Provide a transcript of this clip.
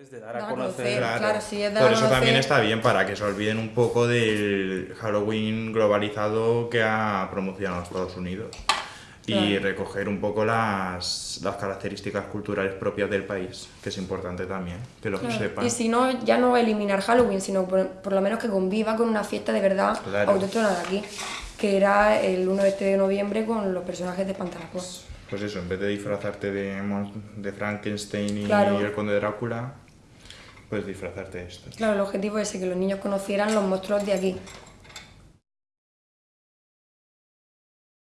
Es de dar a Dar conocer. conocer. Claro, claro, sí, es de por eso conocer. también está bien, para que se olviden un poco del Halloween globalizado que ha promocionado Estados Unidos. Y Claro. recoger un poco las, las características culturales propias del país, que es importante también, que lo Claro, sepan. Y si no, ya no eliminar Halloween, sino por, por lo menos que conviva con una fiesta de verdad Claro. autóctona de aquí, que era el 1 de este de noviembre con los personajes de Pantaracos. Pues eso, en vez de disfrazarte de, de Frankenstein y Claro. el conde Drácula, pues disfrazarte de esto. Claro, el objetivo es que los niños conocieran los monstruos de aquí.